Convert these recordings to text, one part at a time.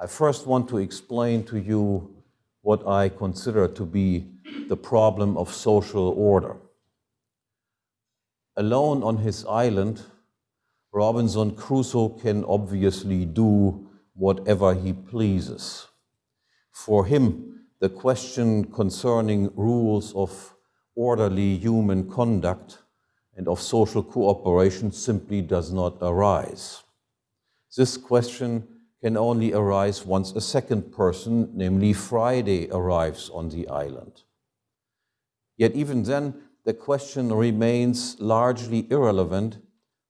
I first want to explain to you what I consider to be the problem of social order. Alone on his island, Robinson Crusoe can obviously do whatever he pleases. For him, the question concerning rules of orderly human conduct and of social cooperation simply does not arise. This question can only arise once a second person, namely Friday, arrives on the island. Yet even then, the question remains largely irrelevant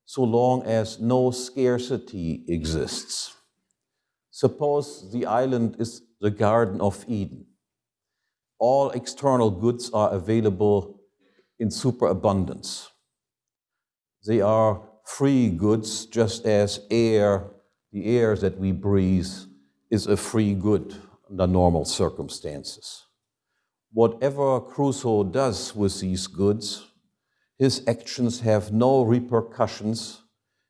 so long as no scarcity exists. Suppose the island is the Garden of Eden. All external goods are available in superabundance. They are free goods just as air the air that we breathe is a free good under normal circumstances. Whatever Crusoe does with these goods, his actions have no repercussions,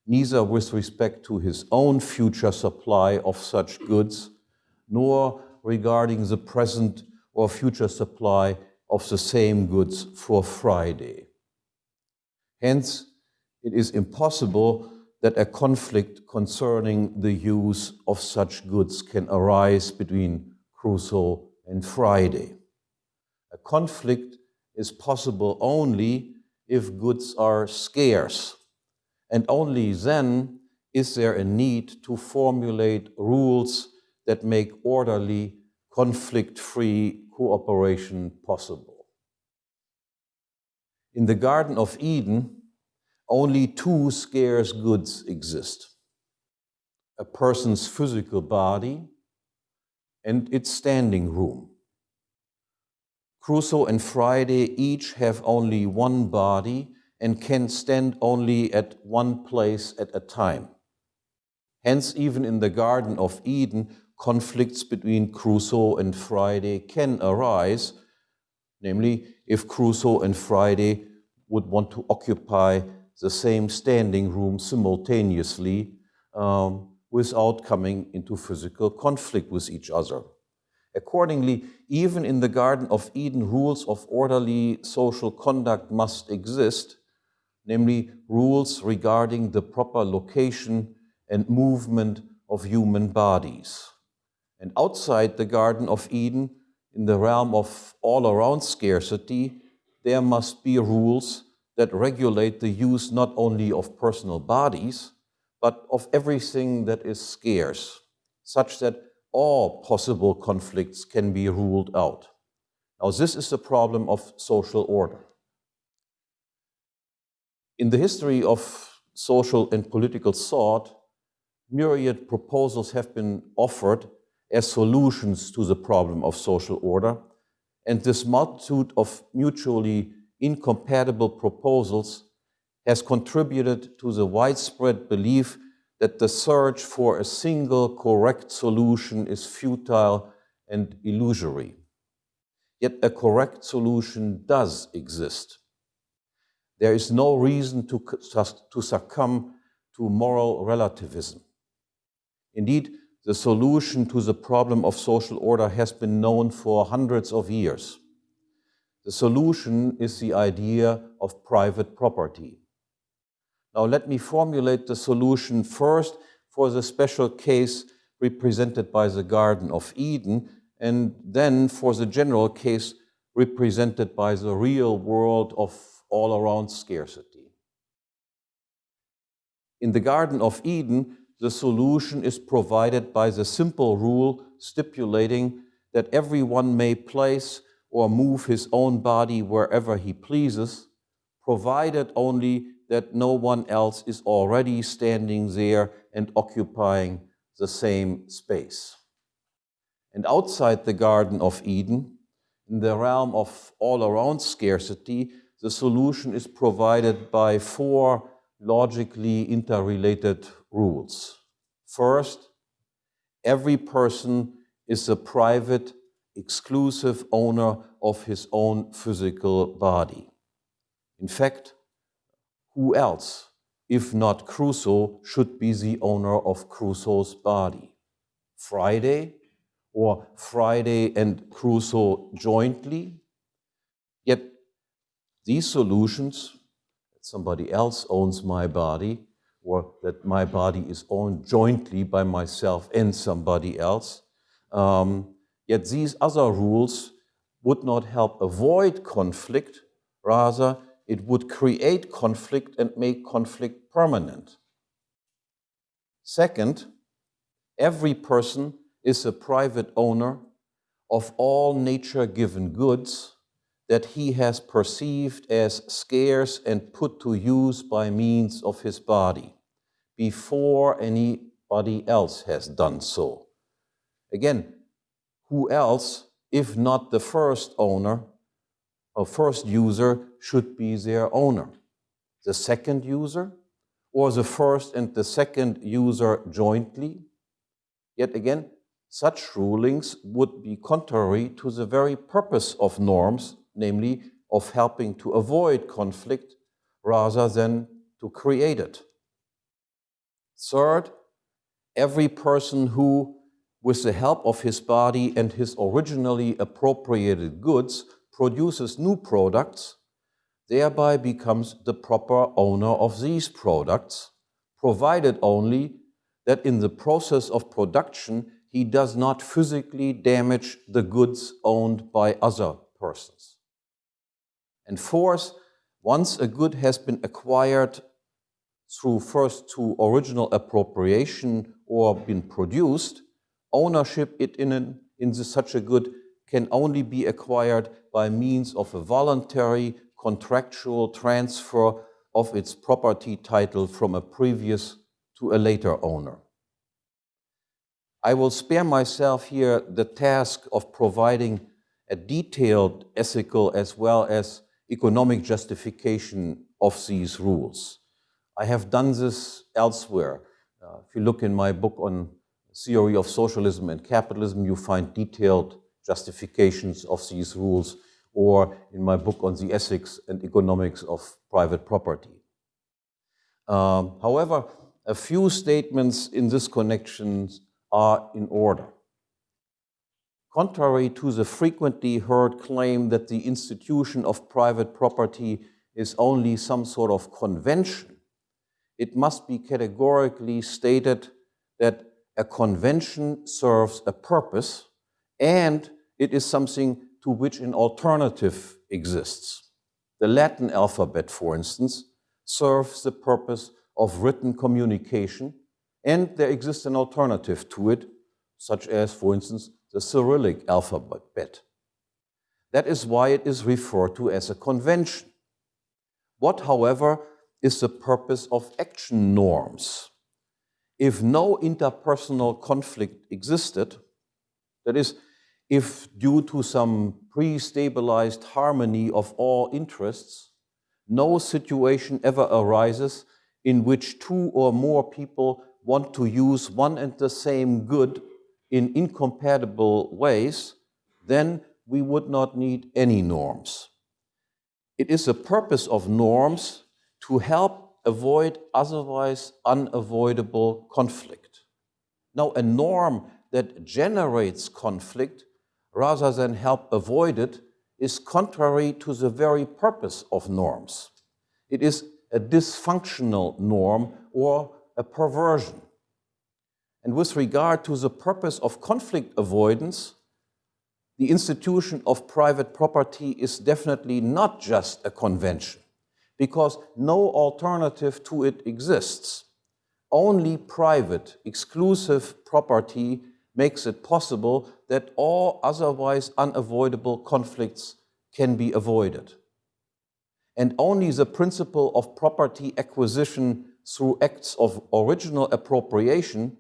neither with respect to his own future supply of such goods, nor regarding the present or future supply of the same goods for Friday. Hence, it is impossible that a conflict concerning the use of such goods can arise between Crusoe and Friday. A conflict is possible only if goods are scarce, and only then is there a need to formulate rules that make orderly, conflict-free cooperation possible. In the Garden of Eden, only two scarce goods exist. A person's physical body and its standing room. Crusoe and Friday each have only one body and can stand only at one place at a time. Hence, even in the Garden of Eden, conflicts between Crusoe and Friday can arise, namely, if Crusoe and Friday would want to occupy the same standing room simultaneously um, without coming into physical conflict with each other. Accordingly, even in the Garden of Eden, rules of orderly social conduct must exist, namely rules regarding the proper location and movement of human bodies. And outside the Garden of Eden, in the realm of all-around scarcity, there must be rules that regulate the use not only of personal bodies, but of everything that is scarce, such that all possible conflicts can be ruled out. Now, this is the problem of social order. In the history of social and political thought, myriad proposals have been offered as solutions to the problem of social order, and this multitude of mutually incompatible proposals has contributed to the widespread belief that the search for a single correct solution is futile and illusory. Yet a correct solution does exist. There is no reason to, to succumb to moral relativism. Indeed, the solution to the problem of social order has been known for hundreds of years. The solution is the idea of private property. Now let me formulate the solution first for the special case represented by the Garden of Eden, and then for the general case represented by the real world of all-around scarcity. In the Garden of Eden, the solution is provided by the simple rule stipulating that everyone may place or move his own body wherever he pleases, provided only that no one else is already standing there and occupying the same space. And outside the Garden of Eden, in the realm of all-around scarcity, the solution is provided by four logically interrelated rules. First, every person is a private exclusive owner of his own physical body. In fact, who else, if not Crusoe, should be the owner of Crusoe's body? Friday or Friday and Crusoe jointly. Yet these solutions, that somebody else owns my body, or that my body is owned jointly by myself and somebody else, um, yet these other rules would not help avoid conflict, rather it would create conflict and make conflict permanent. Second, every person is a private owner of all nature-given goods that he has perceived as scarce and put to use by means of his body before anybody else has done so. Again, who else, if not the first owner, or first user, should be their owner? The second user? Or the first and the second user jointly? Yet again, such rulings would be contrary to the very purpose of norms, namely of helping to avoid conflict rather than to create it. Third, every person who, with the help of his body and his originally appropriated goods, produces new products, thereby becomes the proper owner of these products, provided only that in the process of production he does not physically damage the goods owned by other persons. And fourth, once a good has been acquired through first to original appropriation or been produced, ownership it in, an, in such a good can only be acquired by means of a voluntary contractual transfer of its property title from a previous to a later owner. I will spare myself here the task of providing a detailed ethical as well as economic justification of these rules. I have done this elsewhere. Uh, if you look in my book on theory of socialism and capitalism, you find detailed justifications of these rules, or in my book on the ethics and economics of private property. Um, however, a few statements in this connection are in order. Contrary to the frequently heard claim that the institution of private property is only some sort of convention, it must be categorically stated that a convention serves a purpose and it is something to which an alternative exists. The Latin alphabet, for instance, serves the purpose of written communication and there exists an alternative to it, such as, for instance, the Cyrillic alphabet. That is why it is referred to as a convention. What, however, is the purpose of action norms? If no interpersonal conflict existed, that is, if due to some pre-stabilized harmony of all interests, no situation ever arises in which two or more people want to use one and the same good in incompatible ways, then we would not need any norms. It is the purpose of norms to help avoid otherwise unavoidable conflict. Now, a norm that generates conflict rather than help avoid it is contrary to the very purpose of norms. It is a dysfunctional norm or a perversion. And with regard to the purpose of conflict avoidance, the institution of private property is definitely not just a convention, because no alternative to it exists. Only private, exclusive property makes it possible that all otherwise unavoidable conflicts can be avoided. And only the principle of property acquisition through acts of original appropriation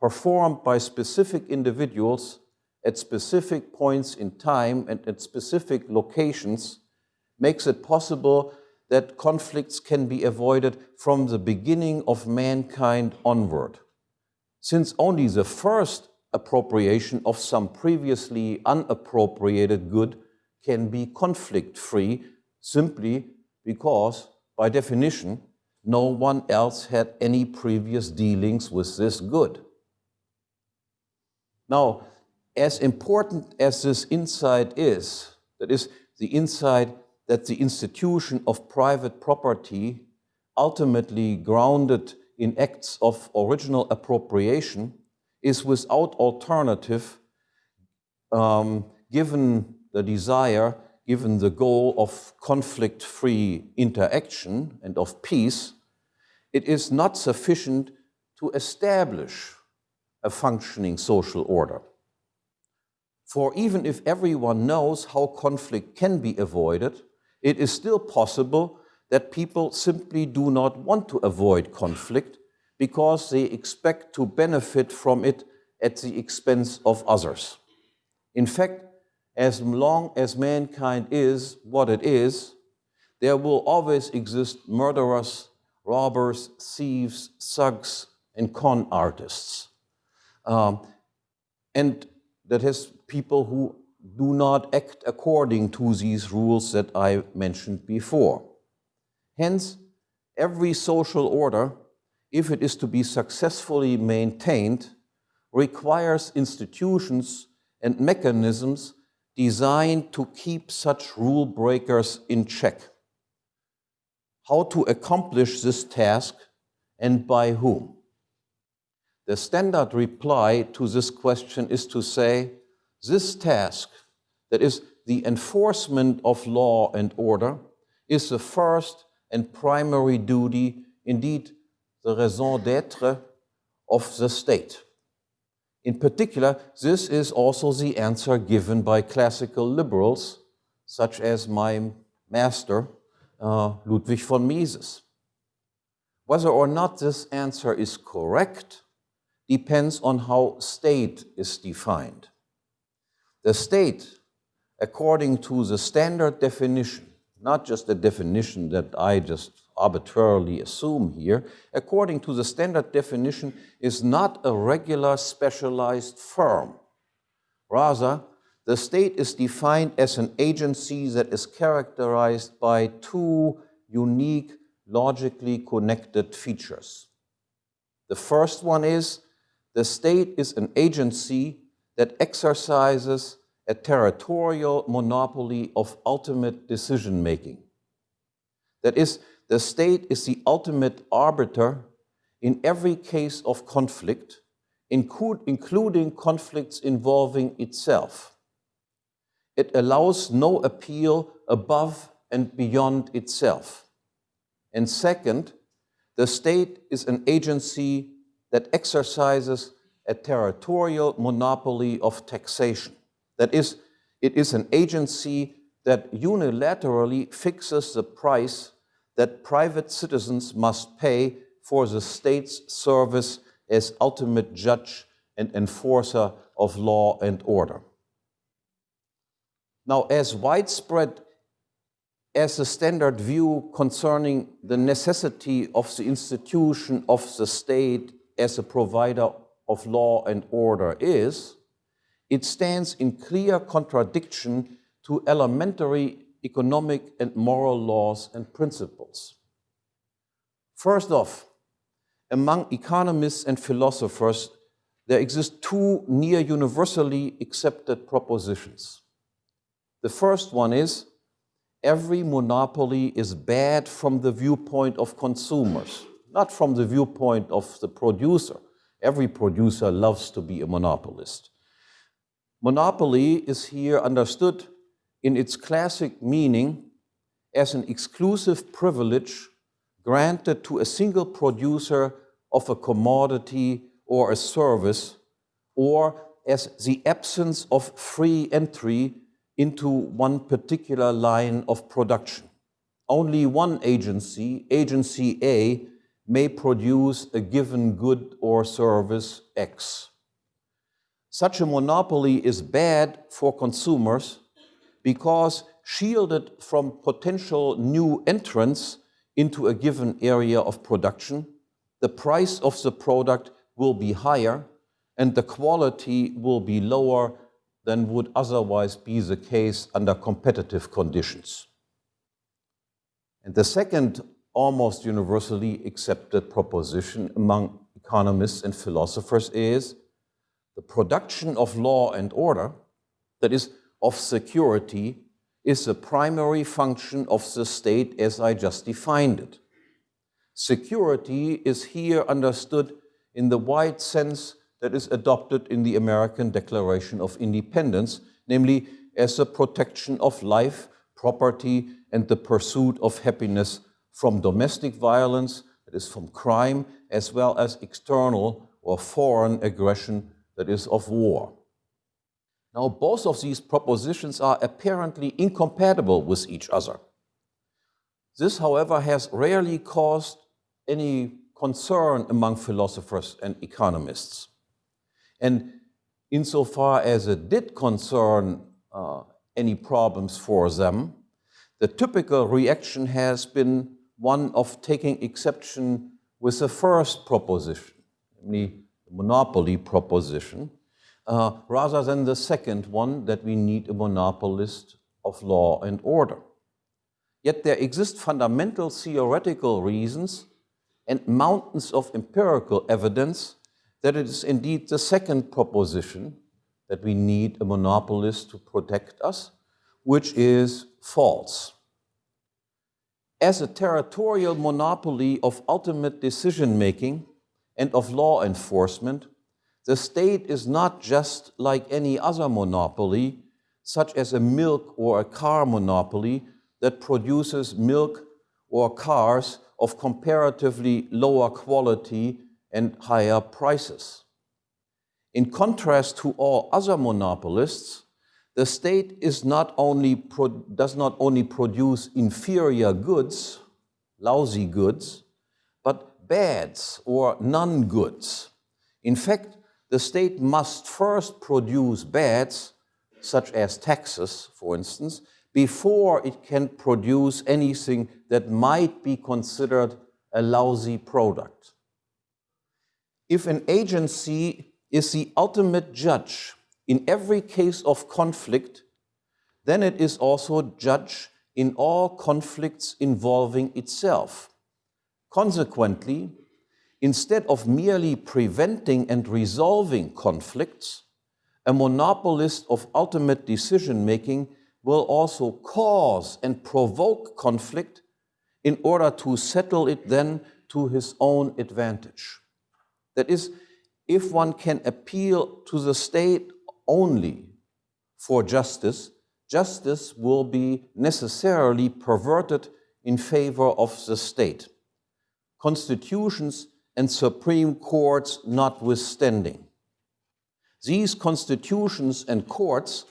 performed by specific individuals at specific points in time and at specific locations makes it possible that conflicts can be avoided from the beginning of mankind onward. Since only the first appropriation of some previously unappropriated good can be conflict-free simply because, by definition, no one else had any previous dealings with this good. Now, as important as this insight is, that is, the insight that the institution of private property, ultimately grounded in acts of original appropriation, is without alternative um, given the desire, given the goal of conflict-free interaction and of peace, it is not sufficient to establish a functioning social order. For even if everyone knows how conflict can be avoided, it is still possible that people simply do not want to avoid conflict because they expect to benefit from it at the expense of others. In fact, as long as mankind is what it is, there will always exist murderers, robbers, thieves, thugs, and con artists. Um, and that has people who do not act according to these rules that I mentioned before. Hence, every social order, if it is to be successfully maintained, requires institutions and mechanisms designed to keep such rule breakers in check. How to accomplish this task and by whom? The standard reply to this question is to say, this task, that is the enforcement of law and order, is the first and primary duty, indeed the raison d'etre of the state. In particular, this is also the answer given by classical liberals, such as my master, uh, Ludwig von Mises. Whether or not this answer is correct depends on how state is defined. The state, according to the standard definition, not just the definition that I just arbitrarily assume here, according to the standard definition, is not a regular specialized firm. Rather, the state is defined as an agency that is characterized by two unique, logically connected features. The first one is the state is an agency that exercises a territorial monopoly of ultimate decision making. That is, the state is the ultimate arbiter in every case of conflict, including conflicts involving itself. It allows no appeal above and beyond itself. And second, the state is an agency that exercises a territorial monopoly of taxation. That is, it is an agency that unilaterally fixes the price that private citizens must pay for the state's service as ultimate judge and enforcer of law and order. Now, as widespread as the standard view concerning the necessity of the institution of the state as a provider of law and order is, it stands in clear contradiction to elementary economic and moral laws and principles. First off, among economists and philosophers, there exist two near universally accepted propositions. The first one is, every monopoly is bad from the viewpoint of consumers, not from the viewpoint of the producer. Every producer loves to be a monopolist. Monopoly is here understood in its classic meaning as an exclusive privilege granted to a single producer of a commodity or a service, or as the absence of free entry into one particular line of production. Only one agency, agency A, may produce a given good or service X. Such a monopoly is bad for consumers because shielded from potential new entrants into a given area of production, the price of the product will be higher and the quality will be lower than would otherwise be the case under competitive conditions. And the second almost universally accepted proposition among economists and philosophers is the production of law and order, that is, of security, is the primary function of the state as I just defined it. Security is here understood in the wide sense that is adopted in the American Declaration of Independence, namely as the protection of life, property, and the pursuit of happiness from domestic violence, that is from crime, as well as external or foreign aggression, that is of war. Now, both of these propositions are apparently incompatible with each other. This, however, has rarely caused any concern among philosophers and economists. And insofar as it did concern uh, any problems for them, the typical reaction has been one of taking exception with the first proposition, namely the monopoly proposition, uh, rather than the second one that we need a monopolist of law and order. Yet there exist fundamental theoretical reasons and mountains of empirical evidence that it is indeed the second proposition that we need a monopolist to protect us, which is false. As a territorial monopoly of ultimate decision making and of law enforcement, the state is not just like any other monopoly, such as a milk or a car monopoly that produces milk or cars of comparatively lower quality and higher prices. In contrast to all other monopolists, the state is not only does not only produce inferior goods, lousy goods, but bads or non-goods. In fact, the state must first produce bads, such as taxes, for instance, before it can produce anything that might be considered a lousy product. If an agency is the ultimate judge in every case of conflict, then it is also judge in all conflicts involving itself. Consequently, Instead of merely preventing and resolving conflicts, a monopolist of ultimate decision making will also cause and provoke conflict in order to settle it then to his own advantage. That is, if one can appeal to the state only for justice, justice will be necessarily perverted in favor of the state. Constitutions and Supreme Courts notwithstanding. These constitutions and courts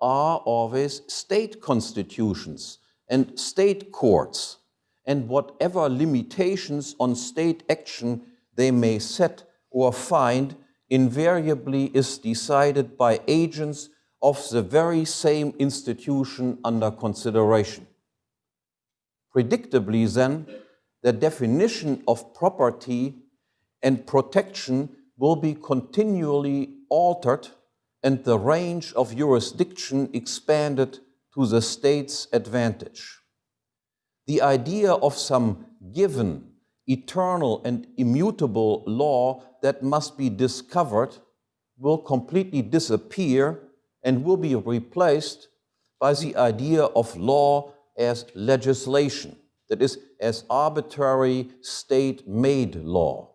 are always state constitutions and state courts, and whatever limitations on state action they may set or find invariably is decided by agents of the very same institution under consideration. Predictably then, the definition of property and protection will be continually altered and the range of jurisdiction expanded to the state's advantage. The idea of some given, eternal and immutable law that must be discovered will completely disappear and will be replaced by the idea of law as legislation, that is, as arbitrary state-made law.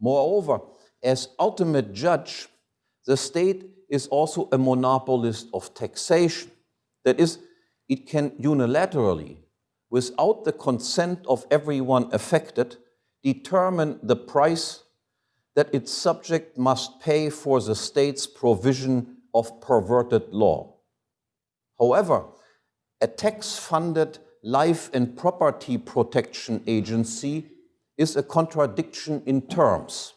Moreover, as ultimate judge, the state is also a monopolist of taxation. That is, it can unilaterally, without the consent of everyone affected, determine the price that its subject must pay for the state's provision of perverted law. However, a tax-funded life and property protection agency is a contradiction in terms.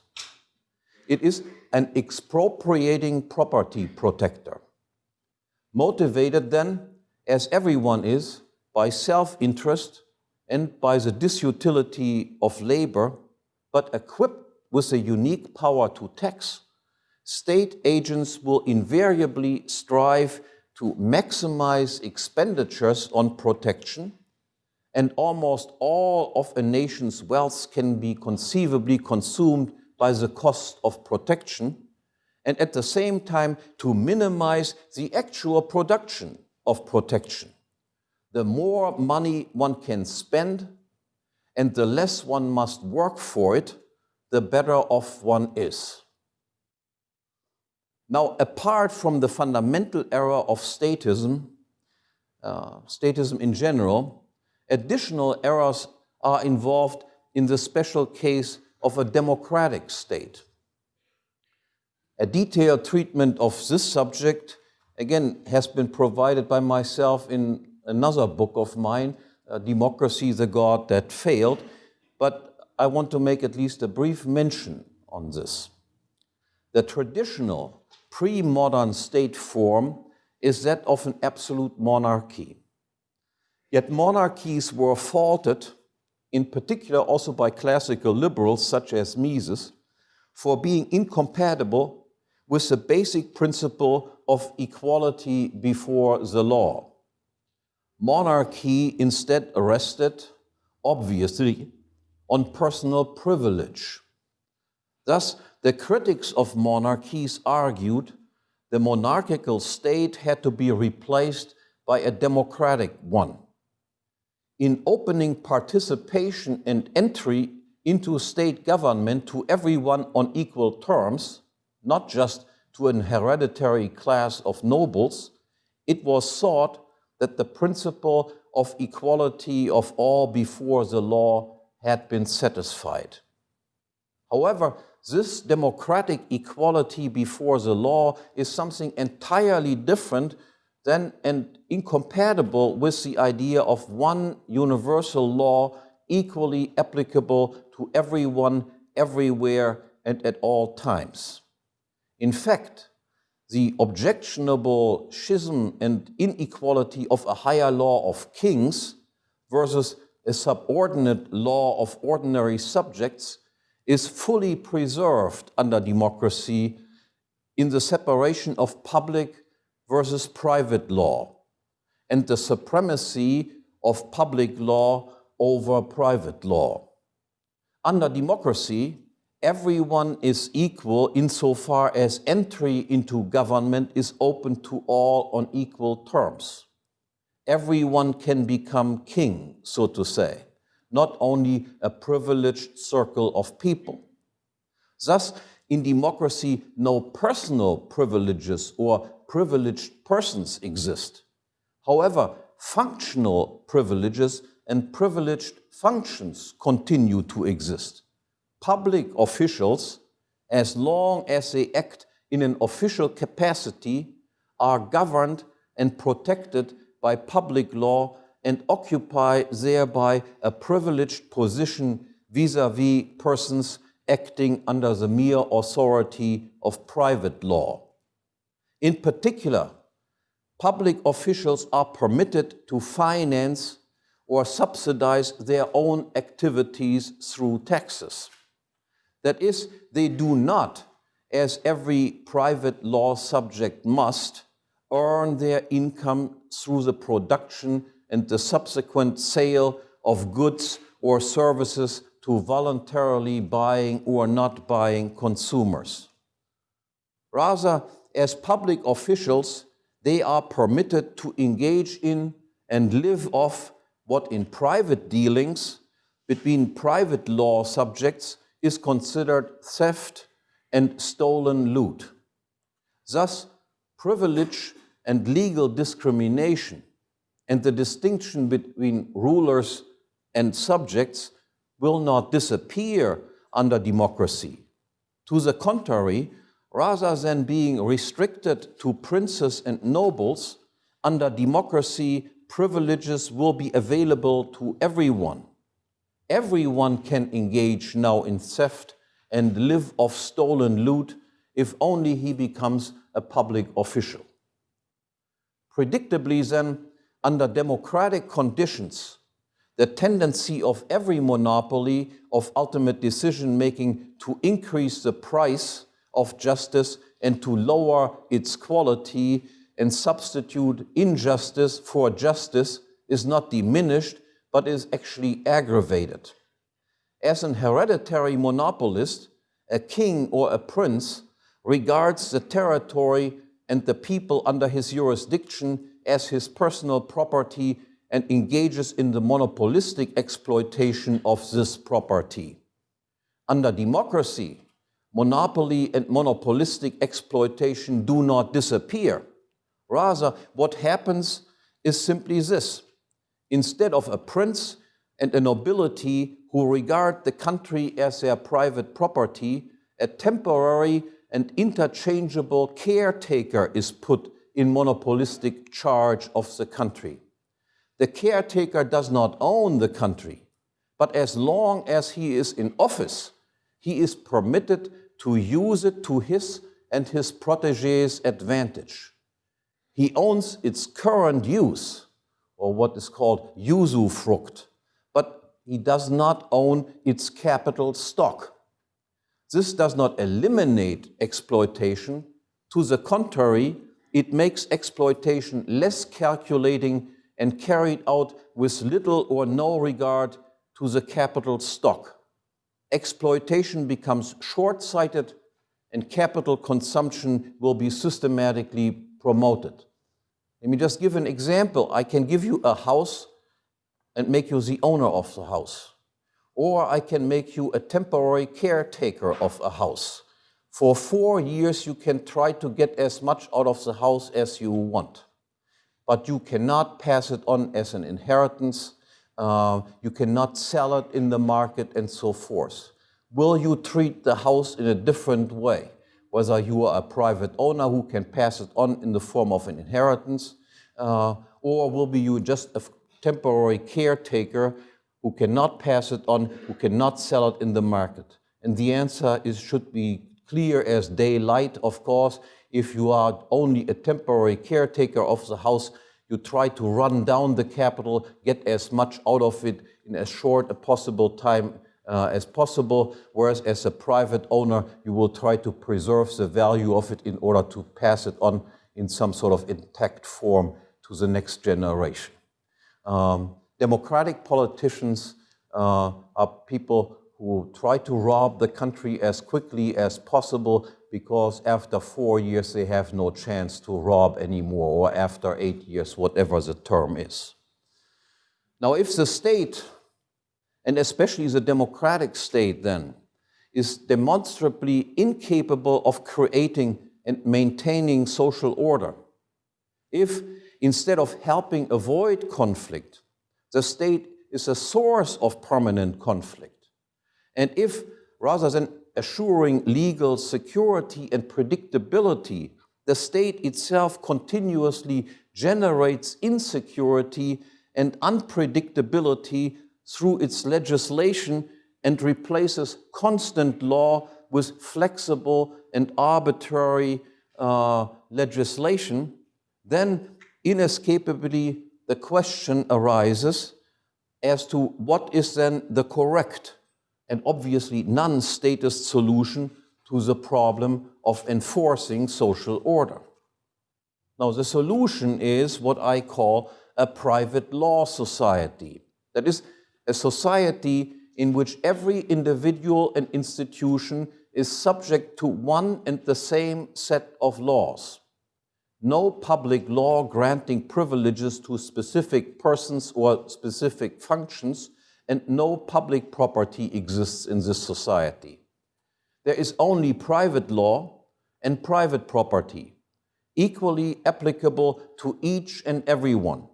It is an expropriating property protector. Motivated then, as everyone is, by self-interest and by the disutility of labor, but equipped with a unique power to tax, state agents will invariably strive to maximize expenditures on protection and almost all of a nation's wealth can be conceivably consumed by the cost of protection, and at the same time to minimize the actual production of protection. The more money one can spend and the less one must work for it, the better off one is. Now, apart from the fundamental error of statism, uh, statism in general, additional errors are involved in the special case of a democratic state. A detailed treatment of this subject, again, has been provided by myself in another book of mine, uh, Democracy, the God That Failed, but I want to make at least a brief mention on this. The traditional pre-modern state form is that of an absolute monarchy. Yet monarchies were faulted, in particular also by classical liberals such as Mises, for being incompatible with the basic principle of equality before the law monarchy instead rested, obviously, on personal privilege. Thus, the critics of monarchies argued the monarchical state had to be replaced by a democratic one. In opening participation and entry into state government to everyone on equal terms, not just to an hereditary class of nobles, it was thought that the principle of equality of all before the law had been satisfied. However, this democratic equality before the law is something entirely different than and incompatible with the idea of one universal law equally applicable to everyone, everywhere, and at all times. In fact, the objectionable schism and inequality of a higher law of kings versus a subordinate law of ordinary subjects is fully preserved under democracy in the separation of public versus private law and the supremacy of public law over private law. Under democracy, everyone is equal insofar as entry into government is open to all on equal terms. Everyone can become king, so to say, not only a privileged circle of people. Thus, in democracy, no personal privileges or privileged persons exist. However, functional privileges and privileged functions continue to exist public officials, as long as they act in an official capacity, are governed and protected by public law and occupy thereby a privileged position vis-à-vis -vis persons acting under the mere authority of private law. In particular, public officials are permitted to finance or subsidize their own activities through taxes. That is, they do not, as every private law subject must, earn their income through the production and the subsequent sale of goods or services to voluntarily buying or not buying consumers. Rather, as public officials, they are permitted to engage in and live off what in private dealings between private law subjects is considered theft and stolen loot. Thus, privilege and legal discrimination and the distinction between rulers and subjects will not disappear under democracy. To the contrary, rather than being restricted to princes and nobles, under democracy, privileges will be available to everyone everyone can engage now in theft and live off stolen loot if only he becomes a public official. Predictably then, under democratic conditions, the tendency of every monopoly of ultimate decision-making to increase the price of justice and to lower its quality and substitute injustice for justice is not diminished, but is actually aggravated. As an hereditary monopolist, a king or a prince regards the territory and the people under his jurisdiction as his personal property and engages in the monopolistic exploitation of this property. Under democracy, monopoly and monopolistic exploitation do not disappear. Rather, what happens is simply this. Instead of a prince and a nobility who regard the country as their private property, a temporary and interchangeable caretaker is put in monopolistic charge of the country. The caretaker does not own the country, but as long as he is in office, he is permitted to use it to his and his protege's advantage. He owns its current use, or what is called usufruct, but he does not own its capital stock. This does not eliminate exploitation. To the contrary, it makes exploitation less calculating and carried out with little or no regard to the capital stock. Exploitation becomes short-sighted and capital consumption will be systematically promoted. Let me just give an example. I can give you a house and make you the owner of the house. Or I can make you a temporary caretaker of a house. For four years, you can try to get as much out of the house as you want. But you cannot pass it on as an inheritance. Uh, you cannot sell it in the market and so forth. Will you treat the house in a different way? Whether you are a private owner who can pass it on in the form of an inheritance, uh, or will be you just a temporary caretaker who cannot pass it on, who cannot sell it in the market? And the answer is should be clear as daylight, of course. If you are only a temporary caretaker of the house, you try to run down the capital, get as much out of it in as short a possible time uh, as possible, whereas as a private owner, you will try to preserve the value of it in order to pass it on in some sort of intact form to the next generation. Um, democratic politicians uh, are people who try to rob the country as quickly as possible because after four years they have no chance to rob anymore, or after eight years, whatever the term is. Now, if the state, and especially the democratic state then, is demonstrably incapable of creating and maintaining social order, if instead of helping avoid conflict, the state is a source of permanent conflict, and if, rather than assuring legal security and predictability, the state itself continuously generates insecurity and unpredictability through its legislation and replaces constant law with flexible and arbitrary uh, legislation, then inescapably the question arises as to what is then the correct and obviously non-statist solution to the problem of enforcing social order. Now, the solution is what I call a private law society. That is, a society in which every individual and institution is subject to one and the same set of laws. No public law granting privileges to specific persons or specific functions and no public property exists in this society. There is only private law and private property, equally applicable to each and every one.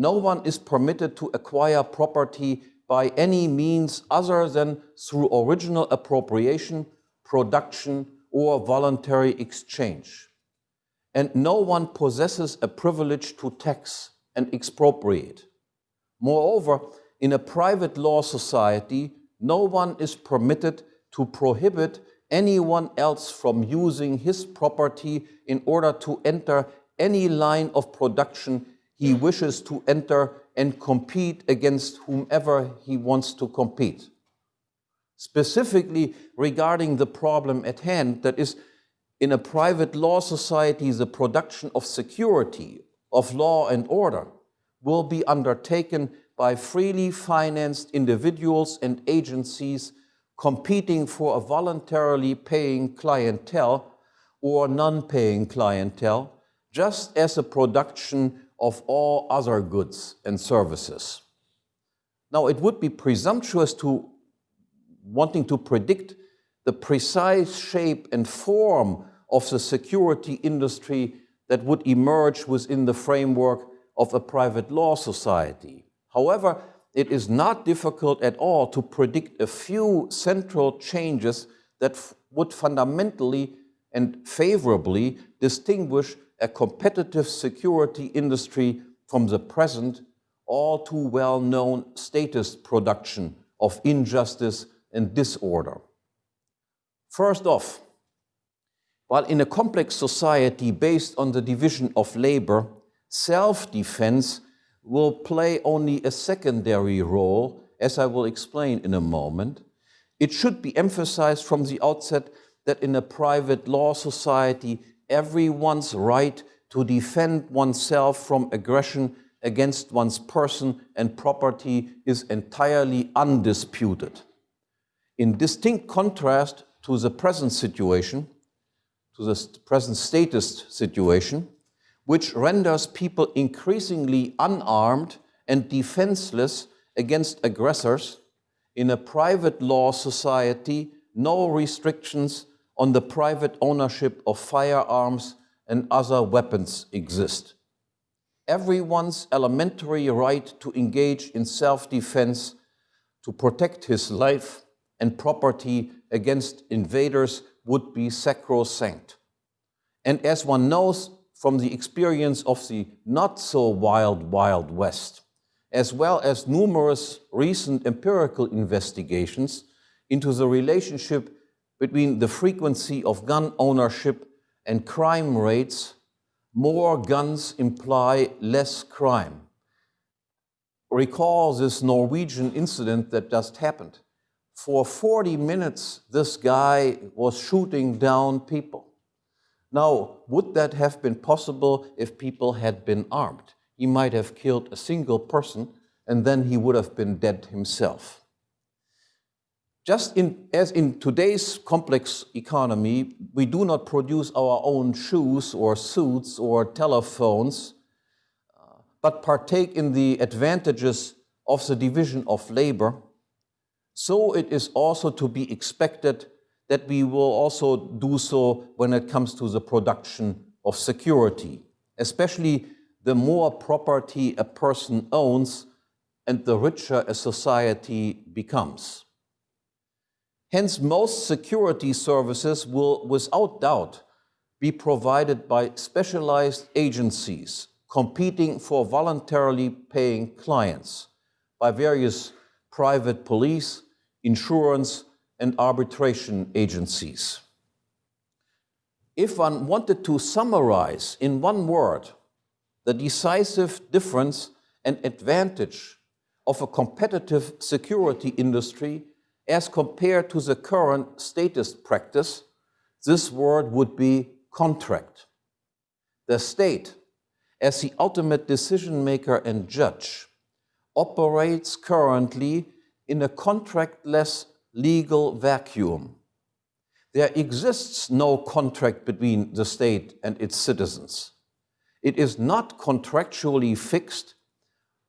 No one is permitted to acquire property by any means other than through original appropriation, production, or voluntary exchange. And no one possesses a privilege to tax and expropriate. Moreover, in a private law society, no one is permitted to prohibit anyone else from using his property in order to enter any line of production he wishes to enter and compete against whomever he wants to compete. Specifically regarding the problem at hand, that is, in a private law society, the production of security, of law and order, will be undertaken by freely financed individuals and agencies competing for a voluntarily paying clientele or non-paying clientele, just as a production of all other goods and services. Now, it would be presumptuous to wanting to predict the precise shape and form of the security industry that would emerge within the framework of a private law society. However, it is not difficult at all to predict a few central changes that would fundamentally and favorably distinguish a competitive security industry from the present, all too well-known statist production of injustice and disorder. First off, while in a complex society based on the division of labor, self-defense will play only a secondary role, as I will explain in a moment. It should be emphasized from the outset that in a private law society, everyone's right to defend oneself from aggression against one's person and property is entirely undisputed. In distinct contrast to the present situation, to the present statist situation, which renders people increasingly unarmed and defenseless against aggressors, in a private law society, no restrictions on the private ownership of firearms and other weapons exist. Everyone's elementary right to engage in self-defense, to protect his life and property against invaders would be sacrosanct. And as one knows from the experience of the not so wild, wild West, as well as numerous recent empirical investigations into the relationship between the frequency of gun ownership and crime rates, more guns imply less crime. Recall this Norwegian incident that just happened. For 40 minutes, this guy was shooting down people. Now, would that have been possible if people had been armed? He might have killed a single person and then he would have been dead himself. Just in, as in today's complex economy, we do not produce our own shoes or suits or telephones, uh, but partake in the advantages of the division of labor, so it is also to be expected that we will also do so when it comes to the production of security, especially the more property a person owns and the richer a society becomes. Hence, most security services will, without doubt, be provided by specialized agencies competing for voluntarily paying clients by various private police, insurance, and arbitration agencies. If one wanted to summarize in one word the decisive difference and advantage of a competitive security industry as compared to the current statist practice, this word would be contract. The state, as the ultimate decision maker and judge, operates currently in a contractless legal vacuum. There exists no contract between the state and its citizens. It is not contractually fixed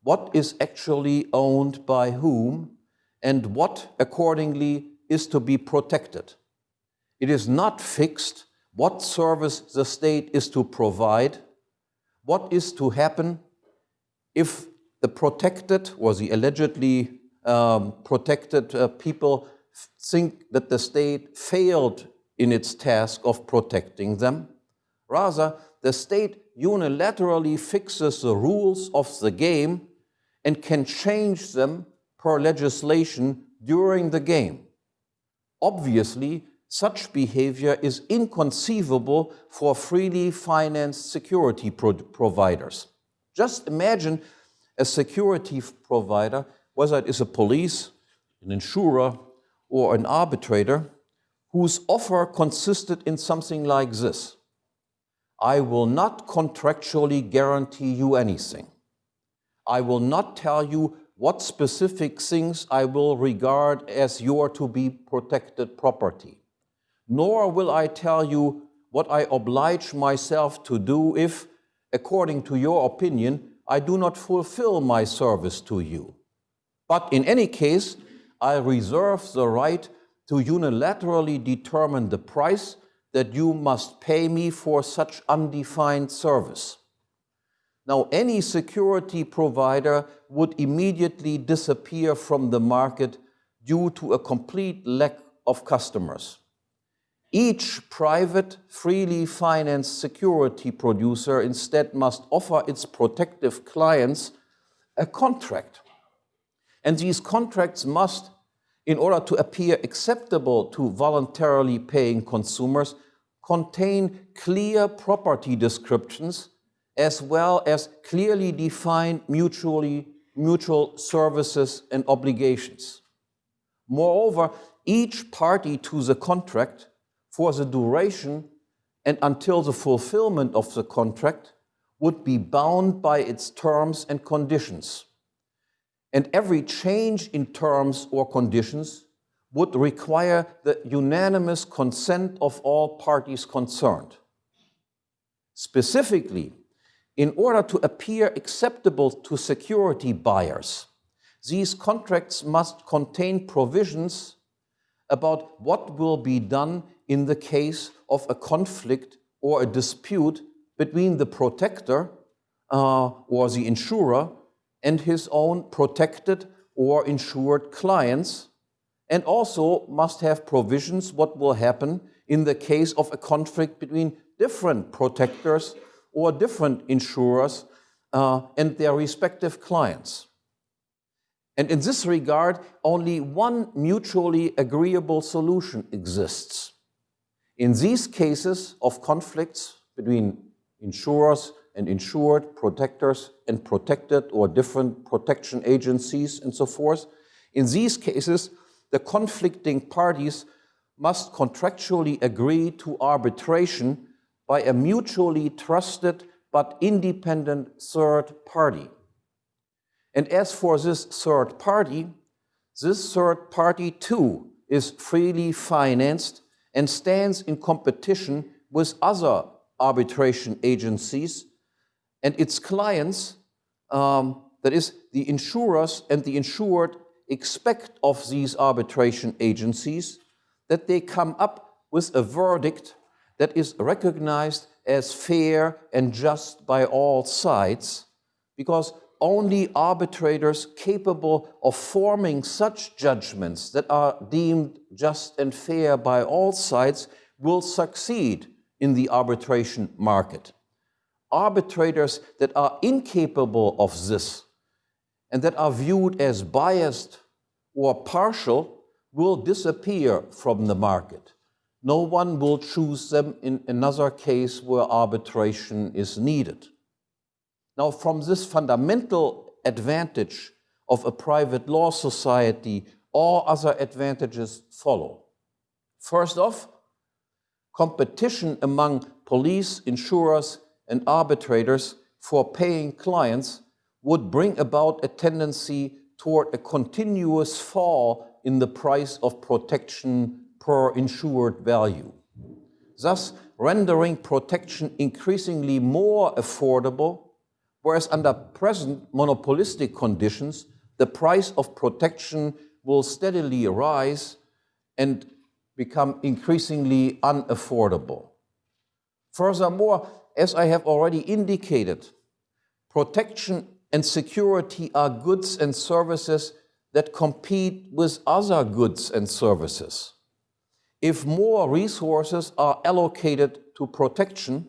what is actually owned by whom and what accordingly is to be protected. It is not fixed what service the state is to provide, what is to happen if the protected or the allegedly um, protected uh, people think that the state failed in its task of protecting them. Rather, the state unilaterally fixes the rules of the game and can change them per legislation during the game. Obviously, such behavior is inconceivable for freely financed security pro providers. Just imagine a security provider, whether it is a police, an insurer, or an arbitrator, whose offer consisted in something like this. I will not contractually guarantee you anything. I will not tell you what specific things I will regard as your to be protected property. Nor will I tell you what I oblige myself to do if, according to your opinion, I do not fulfill my service to you. But in any case, I reserve the right to unilaterally determine the price that you must pay me for such undefined service. Now, any security provider would immediately disappear from the market due to a complete lack of customers. Each private, freely financed security producer instead must offer its protective clients a contract. And these contracts must, in order to appear acceptable to voluntarily paying consumers, contain clear property descriptions as well as clearly defined mutually, mutual services and obligations. Moreover, each party to the contract for the duration and until the fulfillment of the contract would be bound by its terms and conditions. And every change in terms or conditions would require the unanimous consent of all parties concerned. Specifically, in order to appear acceptable to security buyers, these contracts must contain provisions about what will be done in the case of a conflict or a dispute between the protector uh, or the insurer and his own protected or insured clients, and also must have provisions what will happen in the case of a conflict between different protectors or different insurers uh, and their respective clients. And in this regard, only one mutually agreeable solution exists. In these cases of conflicts between insurers and insured, protectors and protected or different protection agencies and so forth, in these cases, the conflicting parties must contractually agree to arbitration by a mutually trusted but independent third party. And as for this third party, this third party too is freely financed and stands in competition with other arbitration agencies and its clients, um, that is, the insurers and the insured expect of these arbitration agencies that they come up with a verdict that is recognized as fair and just by all sides, because only arbitrators capable of forming such judgments that are deemed just and fair by all sides will succeed in the arbitration market. Arbitrators that are incapable of this and that are viewed as biased or partial will disappear from the market. No one will choose them in another case where arbitration is needed. Now, from this fundamental advantage of a private law society, all other advantages follow. First off, competition among police, insurers, and arbitrators for paying clients would bring about a tendency toward a continuous fall in the price of protection per insured value, thus rendering protection increasingly more affordable whereas under present monopolistic conditions, the price of protection will steadily rise and become increasingly unaffordable. Furthermore, as I have already indicated, protection and security are goods and services that compete with other goods and services. If more resources are allocated to protection,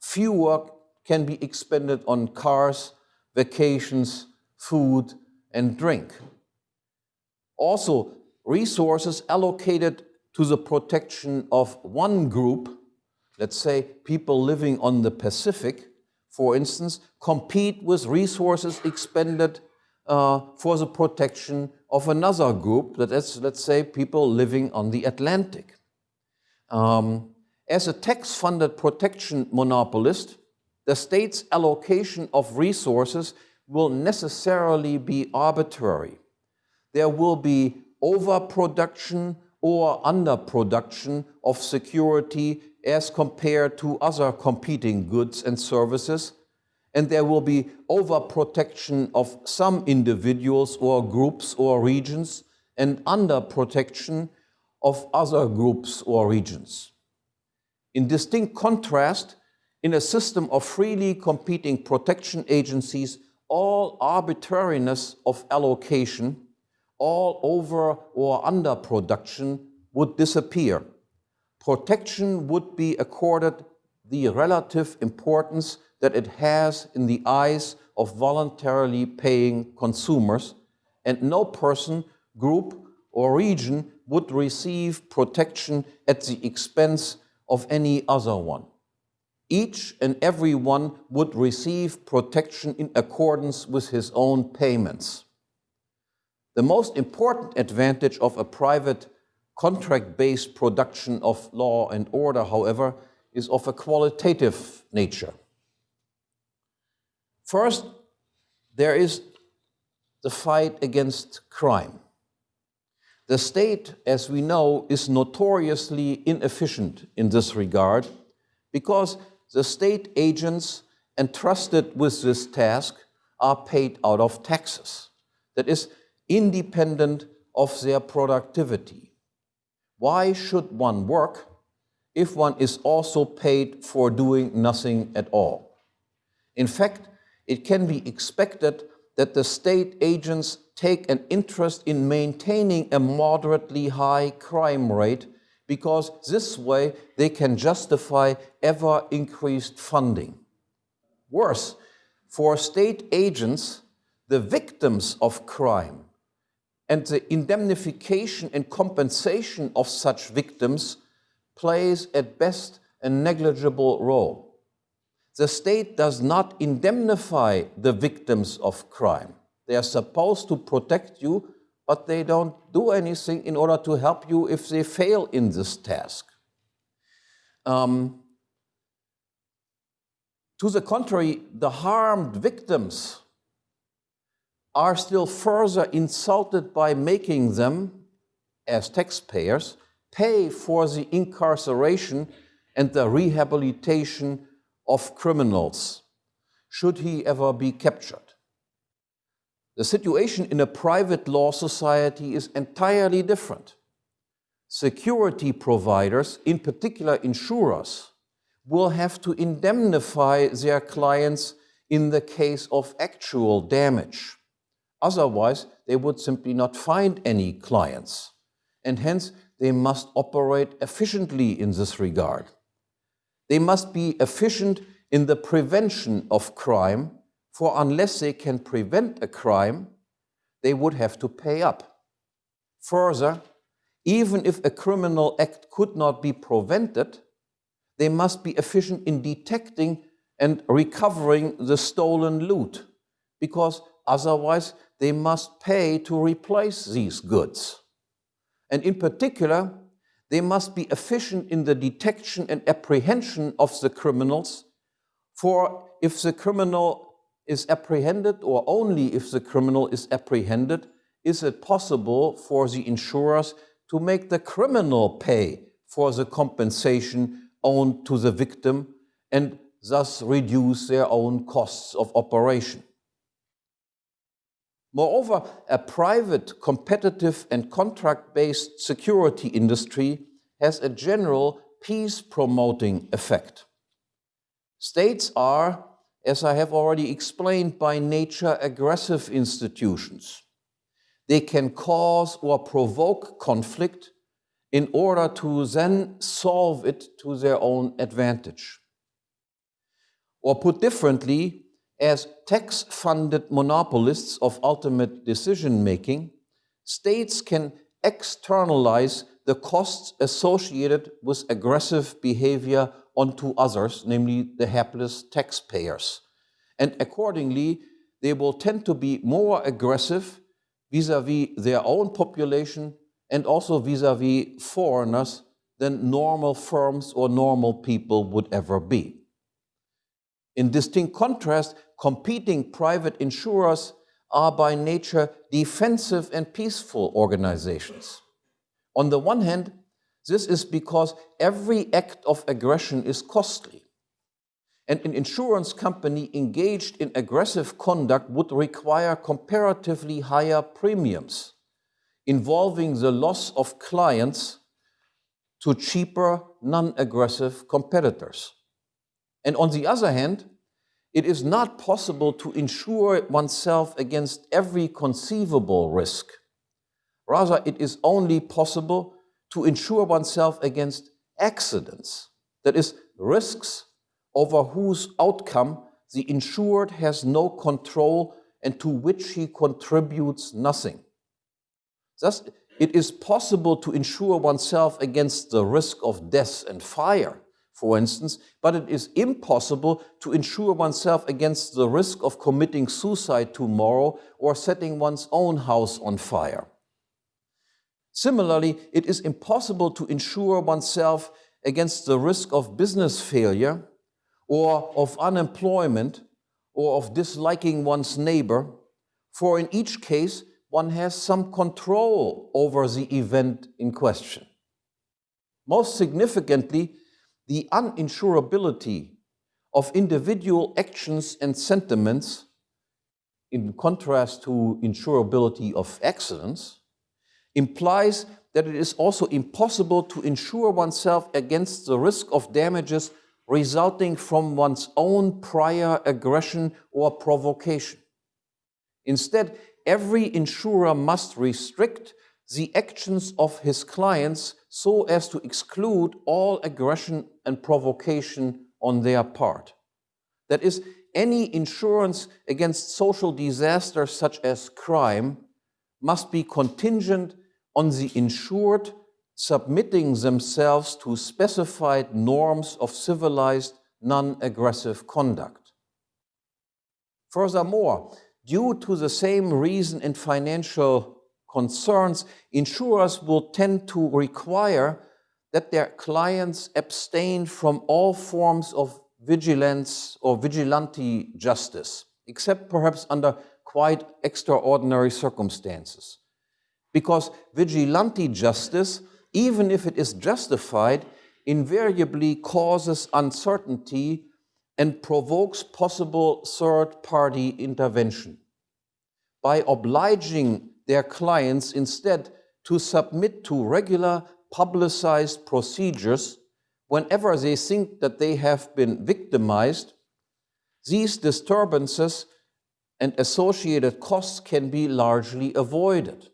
fewer can be expended on cars, vacations, food, and drink. Also, resources allocated to the protection of one group, let's say people living on the Pacific, for instance, compete with resources expended uh, for the protection of another group, that is, let's say, people living on the Atlantic. Um, as a tax-funded protection monopolist, the state's allocation of resources will necessarily be arbitrary. There will be overproduction or underproduction of security as compared to other competing goods and services, and there will be overprotection of some individuals or groups or regions and underprotection of other groups or regions. In distinct contrast, in a system of freely competing protection agencies, all arbitrariness of allocation, all over or underproduction would disappear. Protection would be accorded the relative importance that it has in the eyes of voluntarily paying consumers, and no person, group, or region would receive protection at the expense of any other one. Each and every one would receive protection in accordance with his own payments. The most important advantage of a private contract-based production of law and order, however, is of a qualitative nature. First, there is the fight against crime. The state, as we know, is notoriously inefficient in this regard because the state agents entrusted with this task are paid out of taxes. That is independent of their productivity. Why should one work if one is also paid for doing nothing at all? In fact, it can be expected that the state agents take an interest in maintaining a moderately high crime rate because this way they can justify ever increased funding. Worse, for state agents, the victims of crime and the indemnification and compensation of such victims plays at best a negligible role. The state does not indemnify the victims of crime. They are supposed to protect you, but they don't do anything in order to help you if they fail in this task. Um, to the contrary, the harmed victims are still further insulted by making them, as taxpayers, pay for the incarceration and the rehabilitation of criminals, should he ever be captured. The situation in a private law society is entirely different. Security providers, in particular insurers, will have to indemnify their clients in the case of actual damage. Otherwise, they would simply not find any clients. And hence, they must operate efficiently in this regard. They must be efficient in the prevention of crime, for unless they can prevent a crime, they would have to pay up. Further, even if a criminal act could not be prevented, they must be efficient in detecting and recovering the stolen loot, because otherwise they must pay to replace these goods. And in particular, they must be efficient in the detection and apprehension of the criminals, for if the criminal is apprehended, or only if the criminal is apprehended, is it possible for the insurers to make the criminal pay for the compensation owed to the victim and thus reduce their own costs of operation. Moreover, a private, competitive and contract-based security industry has a general peace-promoting effect. States are, as I have already explained, by nature aggressive institutions. They can cause or provoke conflict in order to then solve it to their own advantage. Or put differently, as tax-funded monopolists of ultimate decision-making, states can externalize the costs associated with aggressive behavior onto others, namely the hapless taxpayers. And accordingly, they will tend to be more aggressive vis-à-vis -vis their own population and also vis-à-vis -vis foreigners than normal firms or normal people would ever be. In distinct contrast, competing private insurers are by nature defensive and peaceful organizations. On the one hand, This is because every act of aggression is costly. And an insurance company engaged in aggressive conduct would require comparatively higher premiums, involving the loss of clients to cheaper, non-aggressive competitors. And on the other hand, it is not possible to insure oneself against every conceivable risk. Rather, it is only possible to insure oneself against accidents, that is, risks over whose outcome the insured has no control and to which he contributes nothing. Thus, it is possible to insure oneself against the risk of death and fire, for instance, but it is impossible to insure oneself against the risk of committing suicide tomorrow or setting one's own house on fire. Similarly, it is impossible to insure oneself against the risk of business failure or of unemployment or of disliking one's neighbor, for in each case, one has some control over the event in question. Most significantly, the uninsurability of individual actions and sentiments, in contrast to insurability of accidents, implies that it is also impossible to insure oneself against the risk of damages resulting from one's own prior aggression or provocation. Instead, every insurer must restrict the actions of his clients so as to exclude all aggression and provocation on their part. That is, any insurance against social disasters such as crime must be contingent on the insured submitting themselves to specified norms of civilized non-aggressive conduct. Furthermore, due to the same reason and financial concerns, insurers will tend to require that their clients abstain from all forms of vigilance or vigilante justice, except perhaps under quite extraordinary circumstances because vigilante justice, even if it is justified, invariably causes uncertainty and provokes possible third-party intervention. By obliging their clients instead to submit to regular publicized procedures whenever they think that they have been victimized, these disturbances and associated costs can be largely avoided.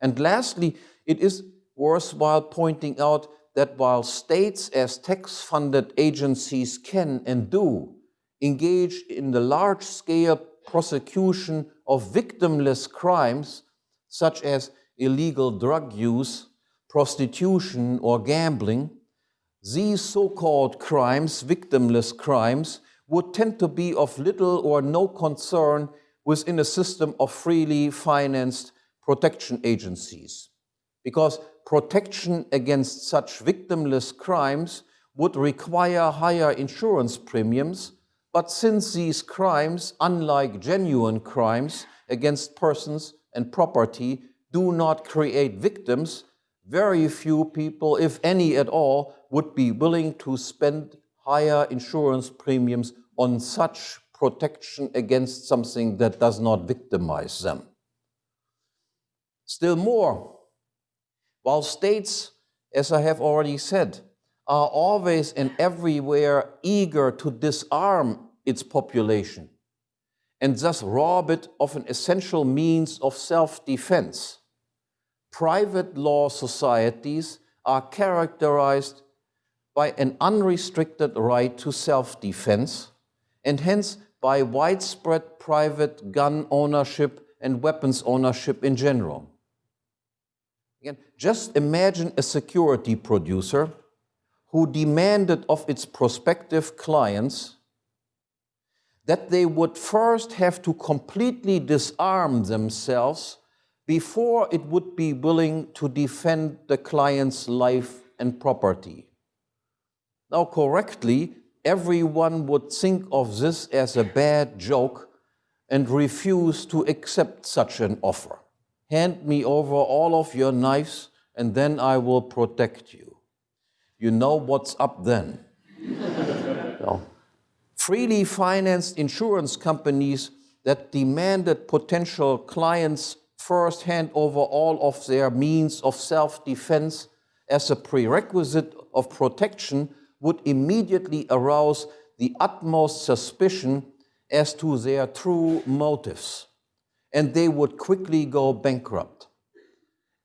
And lastly, it is worthwhile pointing out that while states as tax-funded agencies can and do engage in the large-scale prosecution of victimless crimes, such as illegal drug use, prostitution, or gambling, these so-called crimes, victimless crimes, would tend to be of little or no concern within a system of freely financed protection agencies because protection against such victimless crimes would require higher insurance premiums, but since these crimes, unlike genuine crimes against persons and property, do not create victims, very few people, if any at all, would be willing to spend higher insurance premiums on such protection against something that does not victimize them. Still more, while states, as I have already said, are always and everywhere eager to disarm its population and thus rob it of an essential means of self-defense, private law societies are characterized by an unrestricted right to self-defense and hence by widespread private gun ownership and weapons ownership in general. Again, just imagine a security producer who demanded of its prospective clients that they would first have to completely disarm themselves before it would be willing to defend the client's life and property. Now, correctly, everyone would think of this as a bad joke and refuse to accept such an offer hand me over all of your knives and then I will protect you. You know what's up then. Freely financed insurance companies that demanded potential clients first hand over all of their means of self-defense as a prerequisite of protection would immediately arouse the utmost suspicion as to their true motives, and they would quickly go bankrupt.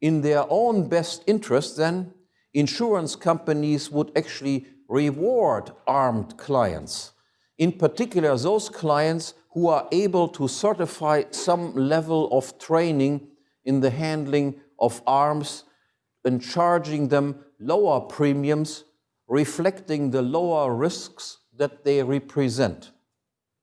In their own best interest, then, insurance companies would actually reward armed clients, in particular those clients who are able to certify some level of training in the handling of arms and charging them lower premiums, reflecting the lower risks that they represent.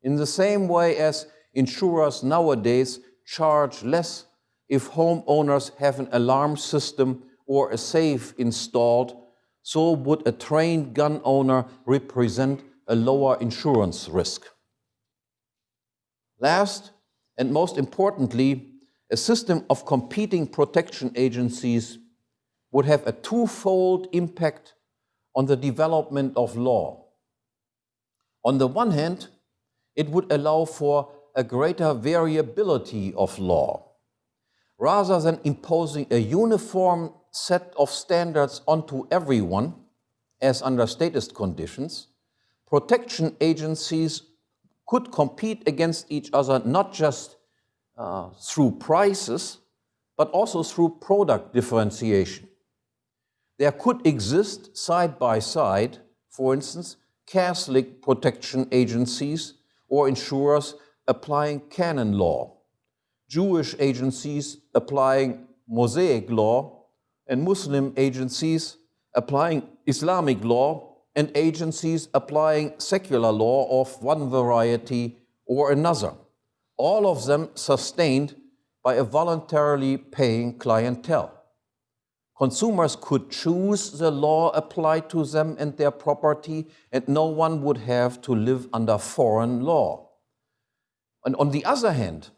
In the same way as insurers nowadays charge less if homeowners have an alarm system or a safe installed, so would a trained gun owner represent a lower insurance risk. Last and most importantly, a system of competing protection agencies would have a twofold impact on the development of law. On the one hand, it would allow for a greater variability of law. Rather than imposing a uniform set of standards onto everyone, as under statist conditions, protection agencies could compete against each other not just uh, through prices, but also through product differentiation. There could exist side by side, for instance, Catholic protection agencies or insurers applying canon law, Jewish agencies applying Mosaic law, and Muslim agencies applying Islamic law and agencies applying secular law of one variety or another, all of them sustained by a voluntarily paying clientele. Consumers could choose the law applied to them and their property, and no one would have to live under foreign law. And on the other hand,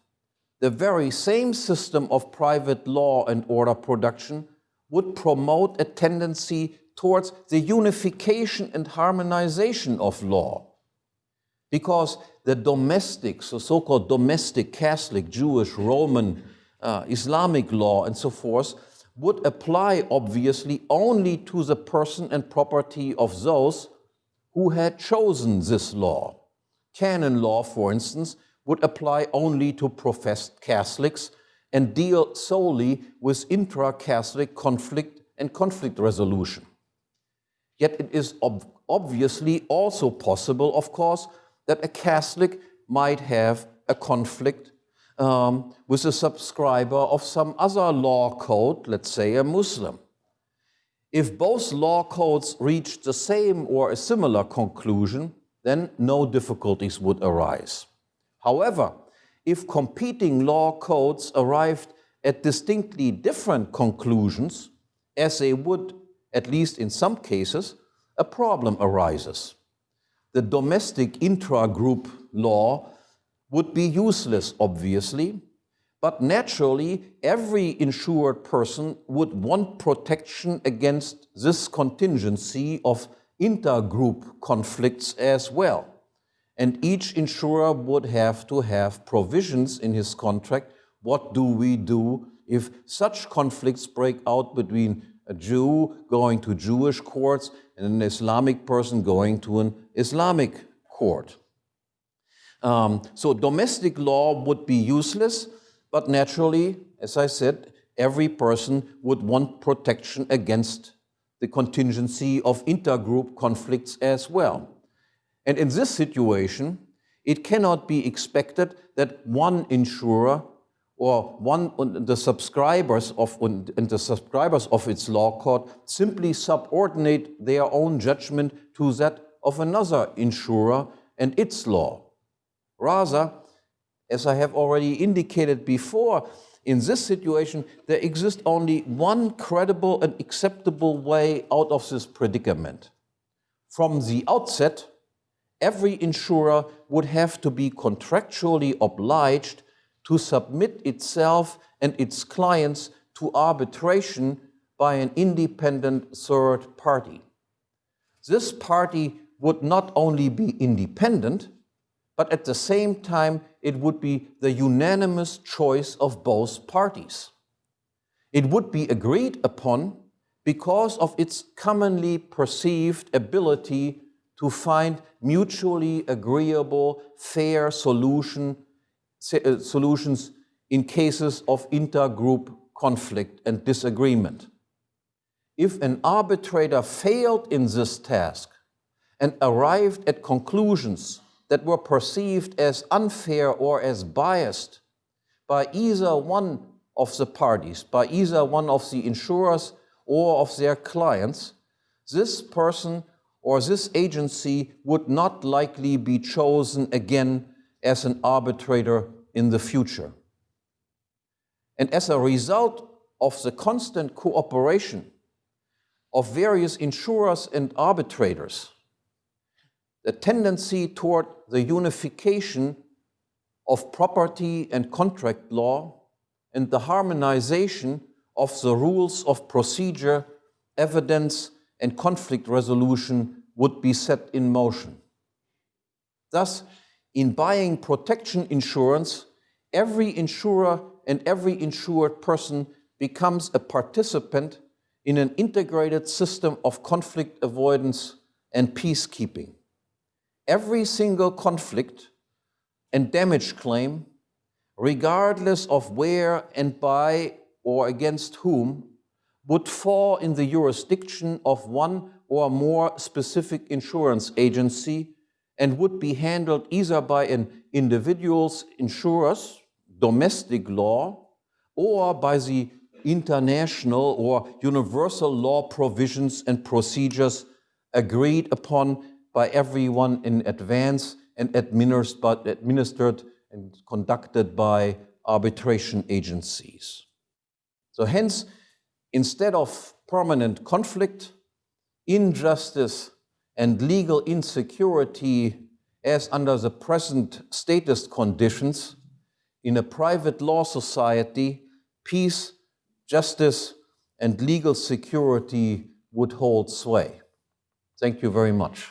the very same system of private law and order production would promote a tendency towards the unification and harmonization of law. Because the domestic, so so-called domestic Catholic, Jewish, Roman, uh, Islamic law and so forth would apply obviously only to the person and property of those who had chosen this law. Canon law, for instance, would apply only to professed Catholics and deal solely with intra-Catholic conflict and conflict resolution. Yet it is ob obviously also possible, of course, that a Catholic might have a conflict um, with a subscriber of some other law code, let's say a Muslim. If both law codes reach the same or a similar conclusion, then no difficulties would arise. However, if competing law codes arrived at distinctly different conclusions, as they would at least in some cases, a problem arises. The domestic intra-group law would be useless, obviously, but naturally, every insured person would want protection against this contingency of intergroup conflicts as well. And each insurer would have to have provisions in his contract. What do we do if such conflicts break out between a Jew going to Jewish courts and an Islamic person going to an Islamic court. Um, so domestic law would be useless, but naturally, as I said, every person would want protection against the contingency of intergroup conflicts as well. And in this situation, it cannot be expected that one insurer or one the subscribers of and the subscribers of its law court simply subordinate their own judgment to that of another insurer and its law. Rather, as I have already indicated before, in this situation, there exists only one credible and acceptable way out of this predicament. From the outset, every insurer would have to be contractually obliged to submit itself and its clients to arbitration by an independent third party. This party would not only be independent, but at the same time, it would be the unanimous choice of both parties. It would be agreed upon because of its commonly perceived ability to find mutually agreeable, fair solution, uh, solutions in cases of intergroup conflict and disagreement. If an arbitrator failed in this task and arrived at conclusions that were perceived as unfair or as biased by either one of the parties, by either one of the insurers or of their clients, this person or this agency would not likely be chosen again as an arbitrator in the future. And as a result of the constant cooperation of various insurers and arbitrators, the tendency toward the unification of property and contract law and the harmonization of the rules of procedure, evidence, and conflict resolution would be set in motion. Thus, in buying protection insurance, every insurer and every insured person becomes a participant in an integrated system of conflict avoidance and peacekeeping. Every single conflict and damage claim, regardless of where and by or against whom, would fall in the jurisdiction of one or more specific insurance agency and would be handled either by an individual's insurers, domestic law, or by the international or universal law provisions and procedures agreed upon by everyone in advance and administered and conducted by arbitration agencies. So hence, instead of permanent conflict, injustice and legal insecurity as under the present statist conditions, in a private law society, peace, justice, and legal security would hold sway. Thank you very much.